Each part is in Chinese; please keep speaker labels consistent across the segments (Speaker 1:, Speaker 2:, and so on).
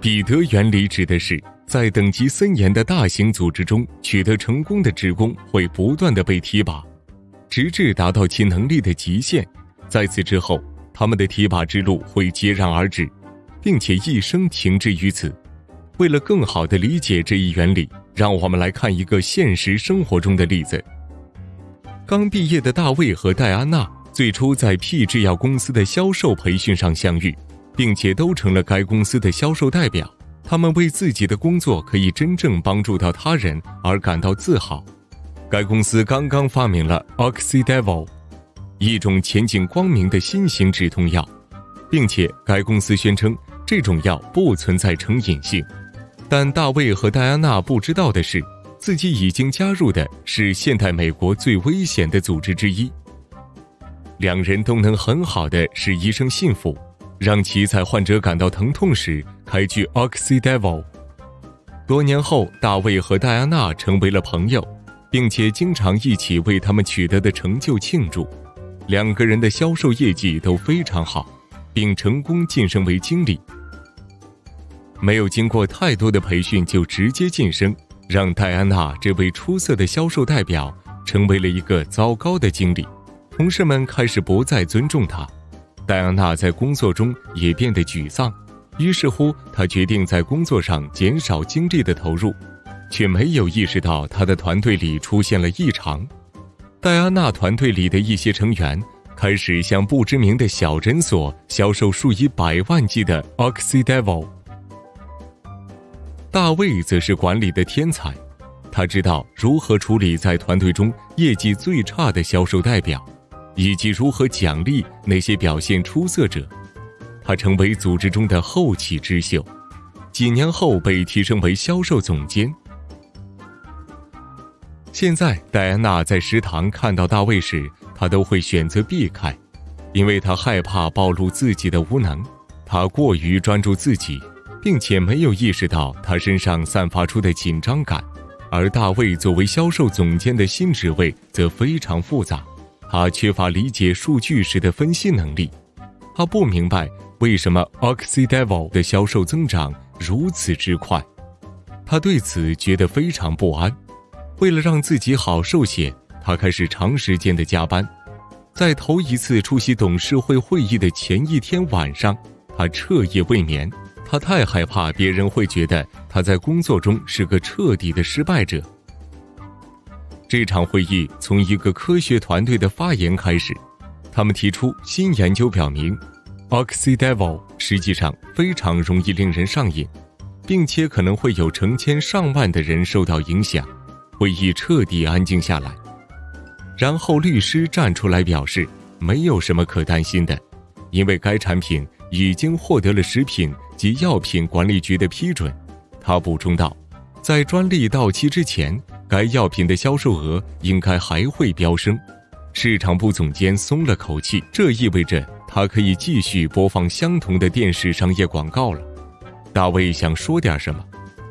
Speaker 1: 彼得原理指的是，在等级森严的大型组织中取得成功的职工会不断的被提拔，直至达到其能力的极限。在此之后，他们的提拔之路会截然而止，并且一生停滞于此。为了更好地理解这一原理，让我们来看一个现实生活中的例子。刚毕业的大卫和戴安娜最初在 P 制药公司的销售培训上相遇。并且都成了该公司的销售代表，他们为自己的工作可以真正帮助到他人而感到自豪。该公司刚刚发明了 Oxydevil，一种前景光明的新型止痛药，并且该公司宣称这种药不存在成瘾性。但大卫和戴安娜不知道的是，自己已经加入的是现代美国最危险的组织之一。两人都能很好的使医生信服。让其在患者感到疼痛时开具 Oxydevil。多年后，大卫和戴安娜成为了朋友，并且经常一起为他们取得的成就庆祝。两个人的销售业绩都非常好，并成功晋升为经理。没有经过太多的培训就直接晋升，让戴安娜这位出色的销售代表成为了一个糟糕的经理。同事们开始不再尊重他。戴安娜在工作中也变得沮丧，于是乎，她决定在工作上减少精力的投入，却没有意识到她的团队里出现了异常。戴安娜团队里的一些成员开始向不知名的小诊所销售数以百万计的 Oxydevil。大卫则是管理的天才，他知道如何处理在团队中业绩最差的销售代表。以及如何奖励那些表现出色者，他成为组织中的后起之秀，几年后被提升为销售总监。现在，戴安娜在食堂看到大卫时，她都会选择避开，因为她害怕暴露自己的无能。她过于专注自己，并且没有意识到他身上散发出的紧张感。而大卫作为销售总监的新职位则非常复杂。他缺乏理解数据时的分析能力，他不明白为什么 Oxydevil 的销售增长如此之快，他对此觉得非常不安。为了让自己好受些，他开始长时间的加班。在头一次出席董事会会议的前一天晚上，他彻夜未眠，他太害怕别人会觉得他在工作中是个彻底的失败者。这场会议从一个科学团队的发言开始，他们提出新研究表明，Oxydevil 实际上非常容易令人上瘾，并且可能会有成千上万的人受到影响。会议彻底安静下来，然后律师站出来表示，没有什么可担心的，因为该产品已经获得了食品及药品管理局的批准。他补充道，在专利到期之前。该药品的销售额应该还会飙升，市场部总监松了口气，这意味着他可以继续播放相同的电视商业广告了。大卫想说点什么，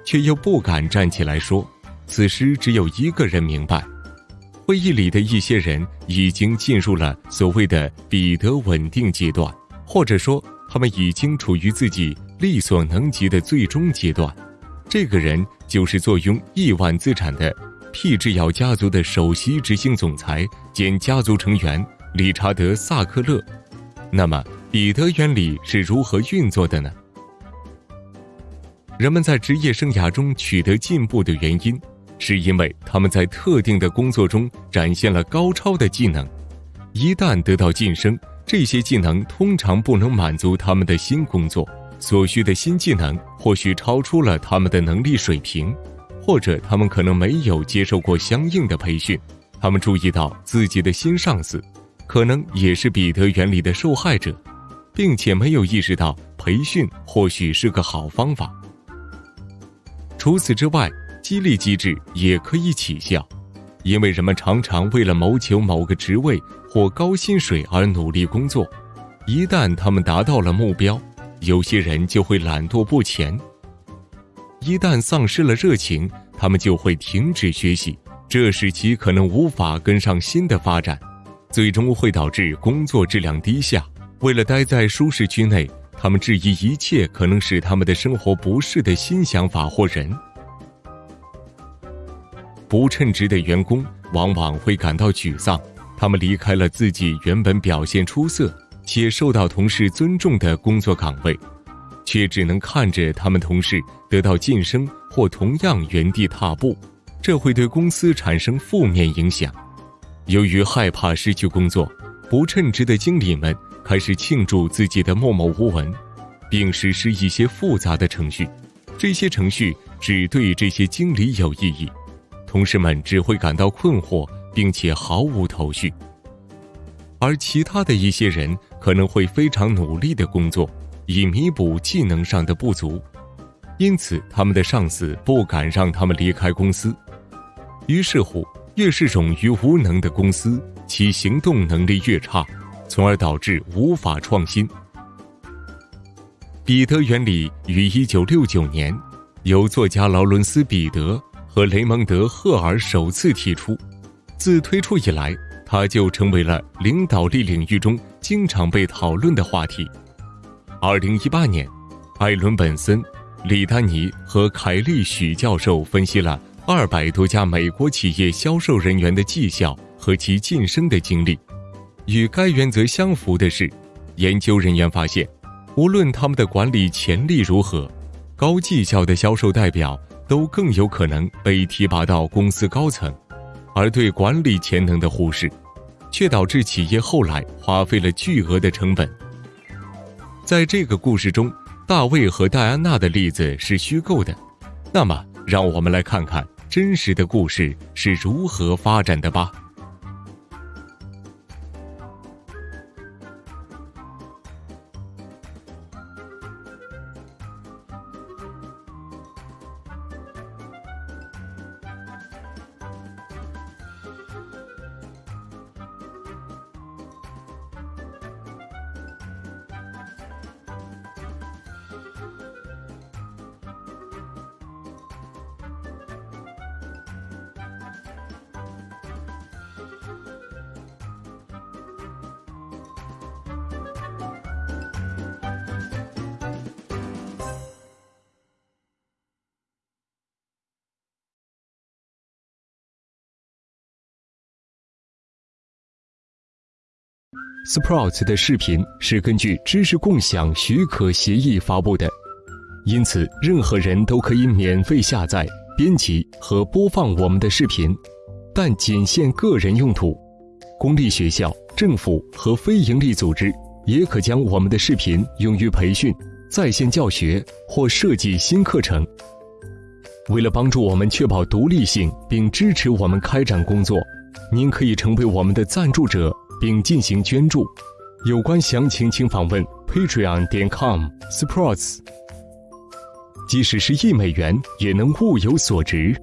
Speaker 1: 却又不敢站起来说。此时只有一个人明白，会议里的一些人已经进入了所谓的彼得稳定阶段，或者说他们已经处于自己力所能及的最终阶段。这个人就是坐拥亿万资产的。P 制药家族的首席执行总裁兼家族成员理查德·萨克勒。那么，彼得原理是如何运作的呢？人们在职业生涯中取得进步的原因，是因为他们在特定的工作中展现了高超的技能。一旦得到晋升，这些技能通常不能满足他们的新工作所需的新技能，或许超出了他们的能力水平。或者他们可能没有接受过相应的培训，他们注意到自己的新上司可能也是彼得原理的受害者，并且没有意识到培训或许是个好方法。除此之外，激励机制也可以起效，因为人们常常为了谋求某个职位或高薪水而努力工作，一旦他们达到了目标，有些人就会懒惰不前。一旦丧失了热情，他们就会停止学习，这使其可能无法跟上新的发展，最终会导致工作质量低下。为了待在舒适区内，他们质疑一切可能使他们的生活不适的新想法或人。不称职的员工往往会感到沮丧，他们离开了自己原本表现出色且受到同事尊重的工作岗位，却只能看着他们同事得到晋升或同样原地踏步，这会对公司产生负面影响。由于害怕失去工作，不称职的经理们开始庆祝自己的默默无闻，并实施一些复杂的程序，这些程序只对这些经理有意义。同事们只会感到困惑，并且毫无头绪，而其他的一些人可能会非常努力的工作，以弥补技能上的不足，因此他们的上司不敢让他们离开公司。于是乎，越是冗余无能的公司，其行动能力越差，从而导致无法创新。彼得原理于一九六九年由作家劳伦斯·彼得。和雷蒙德·赫尔首次提出，自推出以来，它就成为了领导力领域中经常被讨论的话题。二零一八年，艾伦·本森、李丹尼和凯利·许教授分析了二百多家美国企业销售人员的绩效和其晋升的经历。与该原则相符的是，研究人员发现，无论他们的管理潜力如何，高绩效的销售代表。都更有可能被提拔到公司高层，而对管理潜能的忽视，却导致企业后来花费了巨额的成本。在这个故事中，大卫和戴安娜的例子是虚构的，那么让我们来看看真实的故事是如何发展的吧。
Speaker 2: Sprouts 的视频是根据知识共享许可协议发布的，因此任何人都可以免费下载、编辑和播放我们的视频，但仅限个人用途。公立学校、政府和非营利组织也可将我们的视频用于培训、在线教学或设计新课程。为了帮助我们确保独立性并支持我们开展工作，您可以成为我们的赞助者。并进行捐助，有关详情请访问 patreon 点 com sports。即使是一美元，也能物有所值。